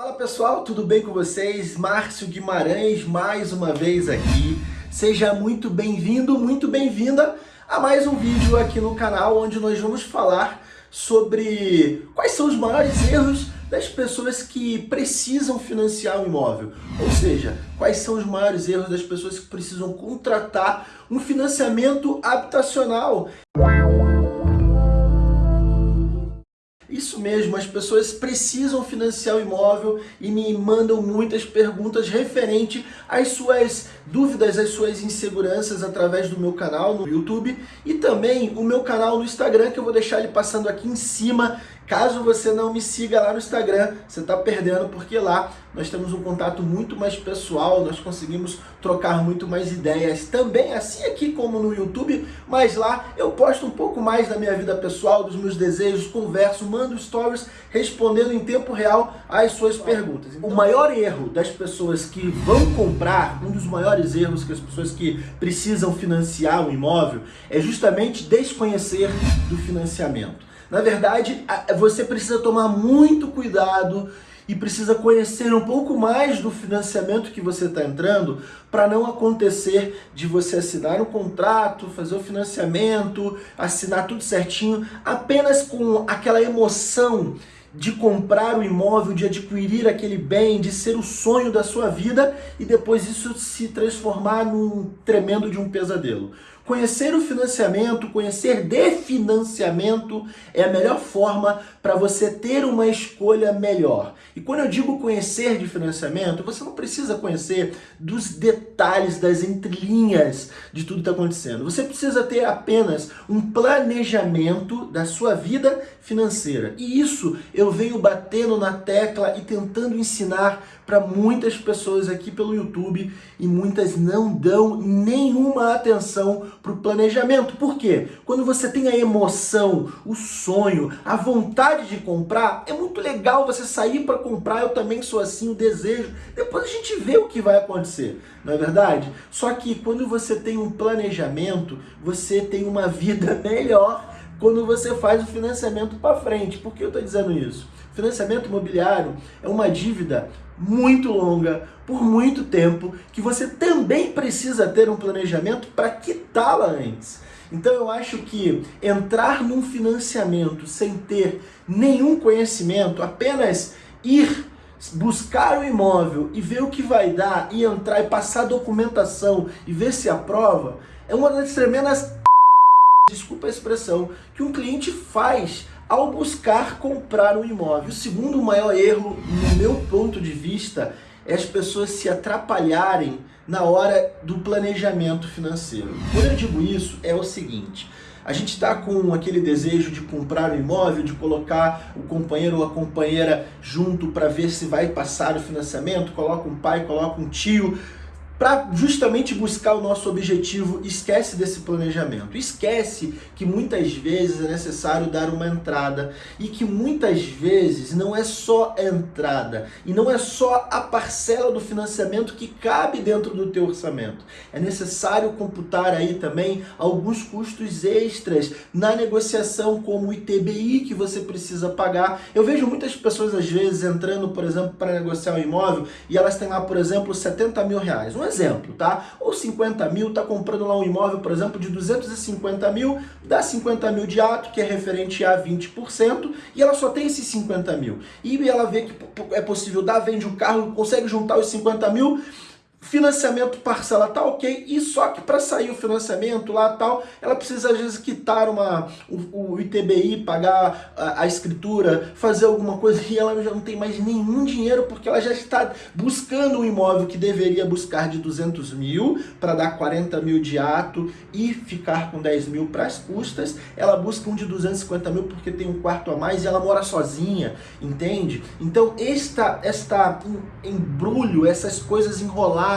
Fala pessoal, tudo bem com vocês? Márcio Guimarães mais uma vez aqui. Seja muito bem-vindo, muito bem-vinda a mais um vídeo aqui no canal onde nós vamos falar sobre quais são os maiores erros das pessoas que precisam financiar um imóvel. Ou seja, quais são os maiores erros das pessoas que precisam contratar um financiamento habitacional. Isso mesmo, as pessoas precisam financiar o imóvel e me mandam muitas perguntas referente às suas dúvidas, às suas inseguranças através do meu canal no YouTube e também o meu canal no Instagram que eu vou deixar ele passando aqui em cima Caso você não me siga lá no Instagram, você está perdendo, porque lá nós temos um contato muito mais pessoal, nós conseguimos trocar muito mais ideias também, assim aqui como no YouTube, mas lá eu posto um pouco mais da minha vida pessoal, dos meus desejos, converso, mando stories respondendo em tempo real às suas perguntas. Então, o maior erro das pessoas que vão comprar, um dos maiores erros que as pessoas que precisam financiar um imóvel, é justamente desconhecer do financiamento. Na verdade, você precisa tomar muito cuidado e precisa conhecer um pouco mais do financiamento que você está entrando para não acontecer de você assinar um contrato, fazer o financiamento, assinar tudo certinho, apenas com aquela emoção de comprar o imóvel, de adquirir aquele bem, de ser o sonho da sua vida e depois isso se transformar num tremendo de um pesadelo. Conhecer o financiamento, conhecer de financiamento é a melhor forma para você ter uma escolha melhor. E quando eu digo conhecer de financiamento, você não precisa conhecer dos detalhes, das entrelinhas de tudo que está acontecendo. Você precisa ter apenas um planejamento da sua vida financeira. E isso eu venho batendo na tecla e tentando ensinar para muitas pessoas aqui pelo YouTube e muitas não dão nenhuma atenção para o planejamento. Por quê? Quando você tem a emoção, o sonho, a vontade de comprar, é muito legal você sair para comprar, eu também sou assim, o desejo. Depois a gente vê o que vai acontecer, não é verdade? Só que quando você tem um planejamento, você tem uma vida melhor quando você faz o financiamento para frente. Por que eu estou dizendo isso? Financiamento imobiliário é uma dívida muito longa, por muito tempo, que você também precisa ter um planejamento para quitá-la antes. Então eu acho que entrar num financiamento sem ter nenhum conhecimento, apenas ir buscar o imóvel e ver o que vai dar e entrar e passar documentação e ver se aprova, é uma das tremendas desculpa a expressão, que um cliente faz ao buscar comprar um imóvel. O segundo maior erro, no meu ponto de vista, é as pessoas se atrapalharem na hora do planejamento financeiro. Quando eu digo isso, é o seguinte, a gente está com aquele desejo de comprar um imóvel, de colocar o companheiro ou a companheira junto para ver se vai passar o financiamento, coloca um pai, coloca um tio, para justamente buscar o nosso objetivo, esquece desse planejamento. Esquece que muitas vezes é necessário dar uma entrada e que muitas vezes não é só a entrada e não é só a parcela do financiamento que cabe dentro do teu orçamento. É necessário computar aí também alguns custos extras na negociação, como o ITBI que você precisa pagar. Eu vejo muitas pessoas às vezes entrando, por exemplo, para negociar um imóvel e elas têm lá, por exemplo, 70 mil reais. Um exemplo, tá? Ou 50 mil, tá comprando lá um imóvel, por exemplo, de 250 mil, dá 50 mil de ato, que é referente a 20%, e ela só tem esses 50 mil. E ela vê que é possível dar, vende o carro, consegue juntar os 50 mil, financiamento parcela tá ok, e só que para sair o financiamento lá tal, ela precisa às vezes quitar uma, o, o ITBI, pagar a, a, escritura, fazer alguma coisa e ela já não tem mais nenhum dinheiro porque ela já está buscando um imóvel que deveria buscar de 200 mil para dar 40 mil de ato e ficar com 10 mil para as custas, ela busca um de 250 mil porque tem um quarto a mais e ela mora sozinha, entende? Então esta, esta embrulho, essas coisas enroladas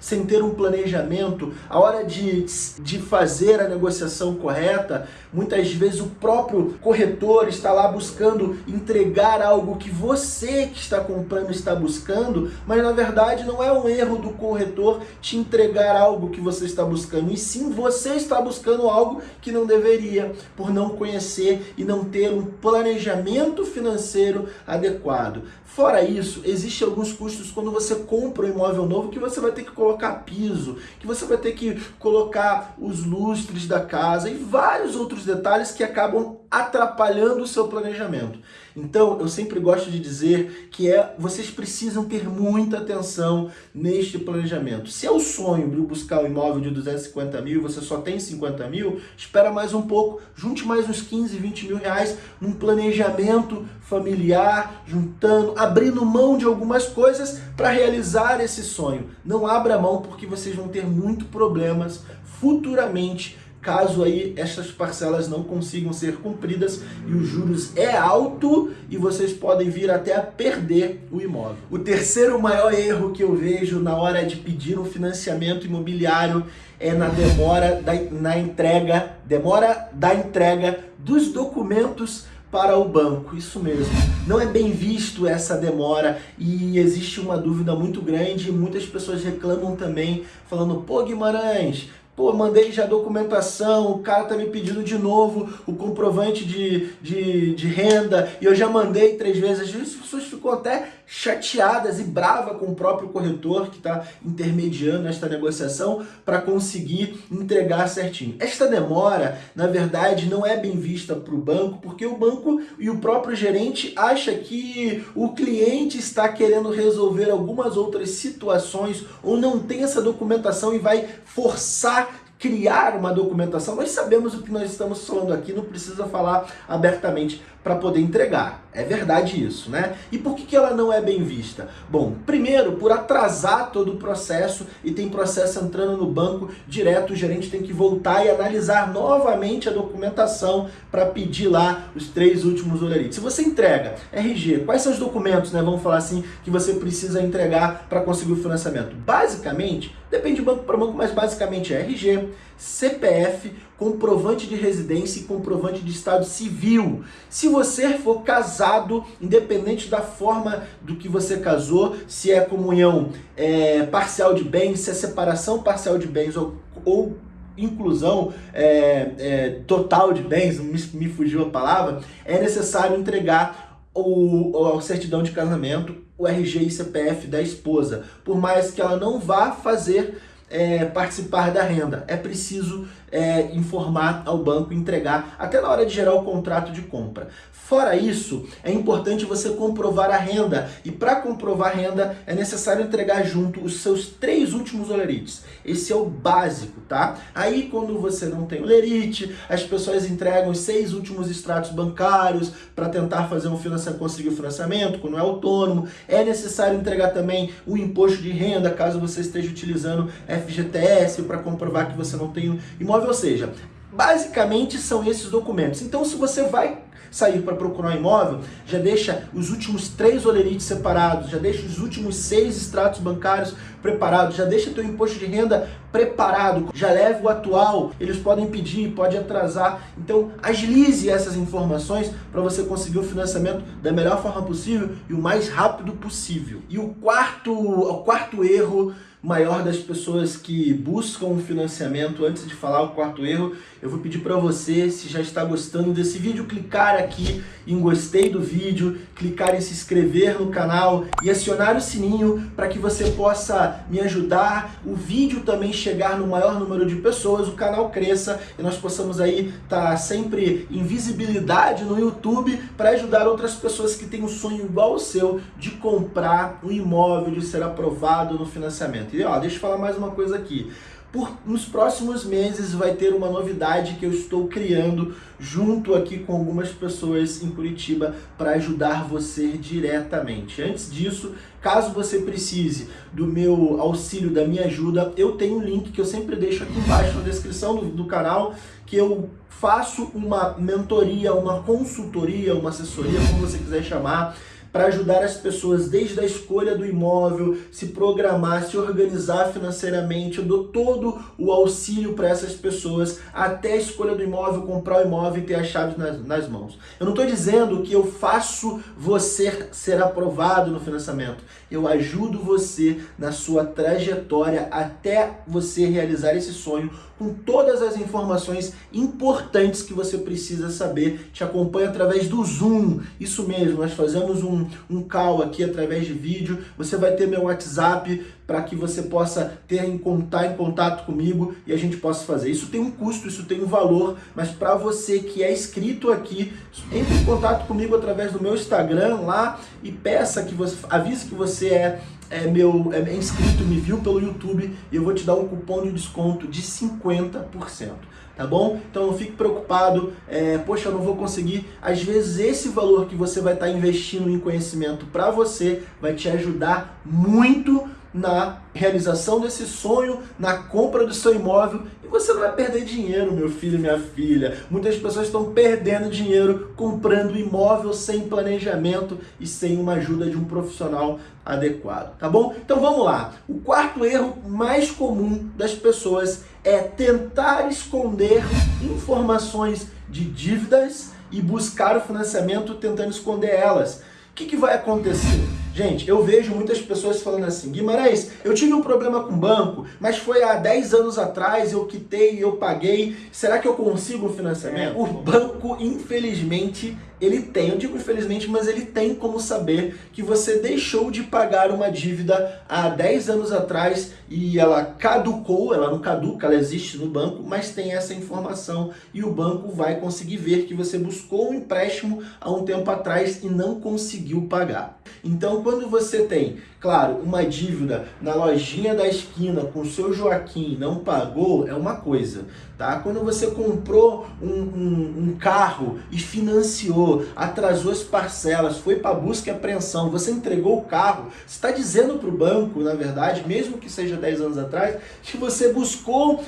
sem ter um planejamento, a hora de, de fazer a negociação correta, muitas vezes o próprio corretor está lá buscando entregar algo que você que está comprando está buscando, mas na verdade não é um erro do corretor te entregar algo que você está buscando, e sim você está buscando algo que não deveria, por não conhecer e não ter um planejamento financeiro adequado. Fora isso, existem alguns custos quando você compra um imóvel novo que você vai ter que colocar piso, que você vai ter que colocar os lustres da casa e vários outros detalhes que acabam atrapalhando o seu planejamento. Então, eu sempre gosto de dizer que é, vocês precisam ter muita atenção neste planejamento. Se é o sonho de buscar um imóvel de 250 mil e você só tem 50 mil, espera mais um pouco, junte mais uns 15, 20 mil reais num planejamento familiar, juntando, abrindo mão de algumas coisas para realizar esse sonho. Não abra mão porque vocês vão ter muito problemas futuramente caso aí estas parcelas não consigam ser cumpridas e os juros é alto e vocês podem vir até a perder o imóvel. O terceiro maior erro que eu vejo na hora de pedir um financiamento imobiliário é na demora da, na entrega, demora da entrega dos documentos para o banco, isso mesmo. Não é bem visto essa demora e existe uma dúvida muito grande e muitas pessoas reclamam também, falando, pô Guimarães, Pô, mandei já documentação, o cara tá me pedindo de novo o comprovante de, de, de renda e eu já mandei três vezes as pessoas ficam até chateadas e bravas com o próprio corretor que está intermediando esta negociação para conseguir entregar certinho. Esta demora, na verdade, não é bem vista para o banco porque o banco e o próprio gerente acha que o cliente está querendo resolver algumas outras situações ou não tem essa documentação e vai forçar criar uma documentação, nós sabemos o que nós estamos falando aqui, não precisa falar abertamente para poder entregar. É verdade isso, né? E por que, que ela não é bem vista? Bom, primeiro, por atrasar todo o processo e tem processo entrando no banco direto, o gerente tem que voltar e analisar novamente a documentação para pedir lá os três últimos olerites. Se você entrega RG, quais são os documentos, né, vamos falar assim, que você precisa entregar para conseguir o financiamento? Basicamente, depende de banco para banco, mas basicamente é RG, CPF, comprovante de residência e comprovante de estado civil. Se você for casado, independente da forma do que você casou, se é comunhão é, parcial de bens, se é separação parcial de bens ou, ou inclusão é, é, total de bens, me, me fugiu a palavra, é necessário entregar o, a certidão de casamento, o RG e CPF da esposa, por mais que ela não vá fazer é, participar da renda. É preciso é, informar ao banco, entregar, até na hora de gerar o contrato de compra. Fora isso, é importante você comprovar a renda. E para comprovar a renda, é necessário entregar junto os seus três últimos olerites. Esse é o básico, tá? Aí, quando você não tem olerite, as pessoas entregam os seis últimos extratos bancários para tentar fazer um financiamento, conseguir o financiamento, quando é autônomo. É necessário entregar também o imposto de renda, caso você esteja utilizando FGTS para comprovar que você não tem imóvel, ou seja, basicamente são esses documentos. Então se você vai sair para procurar um imóvel, já deixa os últimos três olerites separados, já deixa os últimos seis extratos bancários preparados, já deixa teu imposto de renda preparado, já leve o atual, eles podem pedir, pode atrasar. Então agilize essas informações para você conseguir o financiamento da melhor forma possível e o mais rápido possível. E o quarto, o quarto erro maior das pessoas que buscam financiamento. Antes de falar o quarto erro, eu vou pedir para você, se já está gostando desse vídeo, clicar aqui em gostei do vídeo, clicar em se inscrever no canal e acionar o sininho para que você possa me ajudar, o vídeo também chegar no maior número de pessoas, o canal cresça e nós possamos aí estar tá sempre em visibilidade no YouTube para ajudar outras pessoas que têm um sonho igual ao seu de comprar um imóvel, de ser aprovado no financiamento. E ó, deixa eu falar mais uma coisa aqui. Por, nos próximos meses vai ter uma novidade que eu estou criando junto aqui com algumas pessoas em Curitiba para ajudar você diretamente. Antes disso, caso você precise do meu auxílio, da minha ajuda, eu tenho um link que eu sempre deixo aqui embaixo na descrição do, do canal, que eu faço uma mentoria, uma consultoria, uma assessoria, como você quiser chamar, para ajudar as pessoas desde a escolha do imóvel, se programar, se organizar financeiramente. Eu dou todo o auxílio para essas pessoas até a escolha do imóvel, comprar o imóvel e ter as chaves nas, nas mãos. Eu não estou dizendo que eu faço você ser aprovado no financiamento. Eu ajudo você na sua trajetória até você realizar esse sonho com todas as informações importantes que você precisa saber. Te acompanho através do Zoom. Isso mesmo, nós fazemos um, um call aqui através de vídeo. Você vai ter meu WhatsApp para que você possa ter em em contato comigo e a gente possa fazer. Isso tem um custo, isso tem um valor, mas para você que é inscrito aqui, entre em contato comigo através do meu Instagram lá e peça que você avise que você é é meu é inscrito, me viu pelo YouTube e eu vou te dar um cupom de desconto de 50%, tá bom? Então não fique preocupado, é, poxa, eu não vou conseguir. Às vezes esse valor que você vai estar tá investindo em conhecimento para você vai te ajudar muito na realização desse sonho, na compra do seu imóvel e você não vai perder dinheiro, meu filho e minha filha. Muitas pessoas estão perdendo dinheiro comprando imóvel sem planejamento e sem uma ajuda de um profissional adequado, tá bom? Então vamos lá. O quarto erro mais comum das pessoas é tentar esconder informações de dívidas e buscar o financiamento tentando esconder elas. O que, que vai acontecer? Gente, eu vejo muitas pessoas falando assim, Guimarães, eu tive um problema com o banco, mas foi há 10 anos atrás, eu quitei, eu paguei, será que eu consigo um financiamento? É. O banco, infelizmente, ele tem, eu digo infelizmente, mas ele tem como saber que você deixou de pagar uma dívida há 10 anos atrás e ela caducou, ela não caduca, ela existe no banco, mas tem essa informação e o banco vai conseguir ver que você buscou um empréstimo há um tempo atrás e não conseguiu pagar. Então, quando você tem, claro, uma dívida na lojinha da esquina com o seu Joaquim não pagou, é uma coisa, tá? Quando você comprou um, um, um carro e financiou, atrasou as parcelas, foi para busca e apreensão, você entregou o carro, você está dizendo para o banco, na verdade, mesmo que seja 10 anos atrás, que você buscou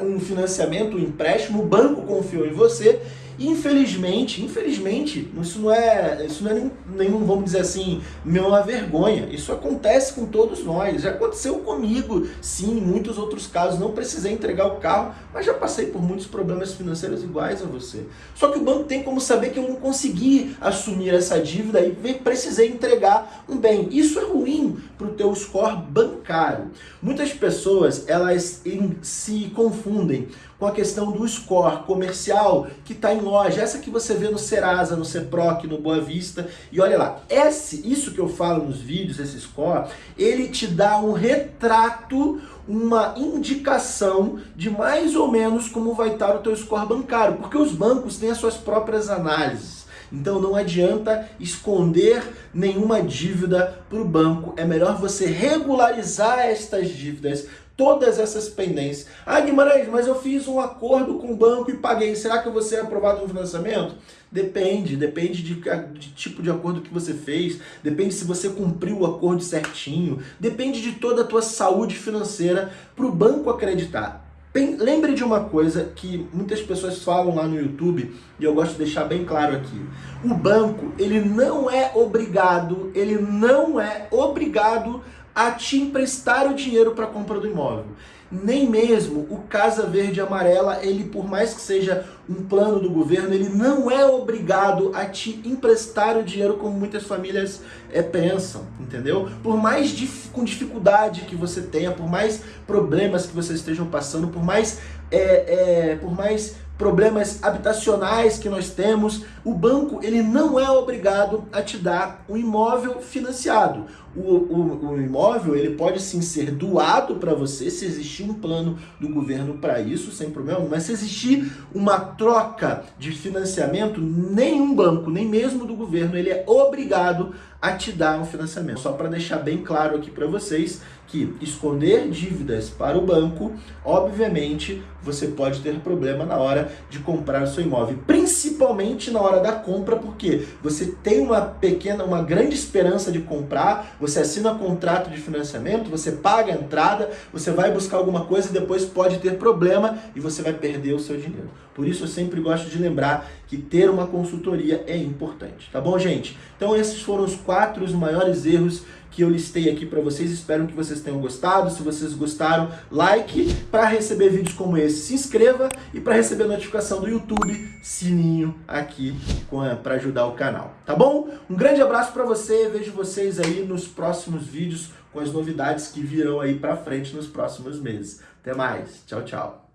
um financiamento, um empréstimo, o banco confiou em você Infelizmente, infelizmente, isso não é, isso não é nenhum, vamos dizer assim, uma vergonha. Isso acontece com todos nós. Já aconteceu comigo, sim, em muitos outros casos. Não precisei entregar o carro, mas já passei por muitos problemas financeiros iguais a você. Só que o banco tem como saber que eu não consegui assumir essa dívida e precisei entregar um bem. Isso é ruim para o teu score bancário. Muitas pessoas, elas se confundem com a questão do score comercial que está em loja, essa que você vê no Serasa, no Ceproc, no Boa Vista. E olha lá, esse, isso que eu falo nos vídeos, esse score, ele te dá um retrato, uma indicação de mais ou menos como vai estar o teu score bancário, porque os bancos têm as suas próprias análises. Então não adianta esconder nenhuma dívida para o banco. É melhor você regularizar estas dívidas, todas essas pendências. Ah, Guimarães, mas eu fiz um acordo com o banco e paguei. Será que vou ser aprovado no financiamento? Depende, depende de, de, tipo de acordo que você fez, depende se você cumpriu o acordo certinho, depende de toda a tua saúde financeira para o banco acreditar. Lembre de uma coisa que muitas pessoas falam lá no YouTube e eu gosto de deixar bem claro aqui. O banco, ele não é obrigado, ele não é obrigado a te emprestar o dinheiro para a compra do imóvel. Nem mesmo o Casa Verde Amarela, ele por mais que seja um plano do governo, ele não é obrigado a te emprestar o dinheiro como muitas famílias é, pensam, entendeu? Por mais dif com dificuldade que você tenha, por mais problemas que vocês estejam passando, por mais, é, é, por mais problemas habitacionais que nós temos, o banco ele não é obrigado a te dar um imóvel financiado. O, o, o imóvel ele pode sim ser doado para você, se existir um plano do governo para isso, sem problema, mas se existir uma troca de financiamento, nenhum banco, nem mesmo do governo, ele é obrigado a te dar um financiamento. Só para deixar bem claro aqui para vocês que esconder dívidas para o banco, obviamente, você pode ter problema na hora de comprar o seu imóvel, principalmente na hora da compra, porque você tem uma pequena, uma grande esperança de comprar, você assina contrato de financiamento, você paga a entrada, você vai buscar alguma coisa e depois pode ter problema e você vai perder o seu dinheiro. Por isso eu sempre gosto de lembrar que ter uma consultoria é importante, tá bom, gente? Então esses foram os quatro os maiores erros que eu listei aqui para vocês. Espero que vocês tenham gostado. Se vocês gostaram, like para receber vídeos como esse. Se inscreva e para receber notificação do YouTube, sininho aqui para ajudar o canal, tá bom? Um grande abraço para você. Vejo vocês aí nos próximos vídeos com as novidades que virão aí para frente nos próximos meses. Até mais. Tchau, tchau.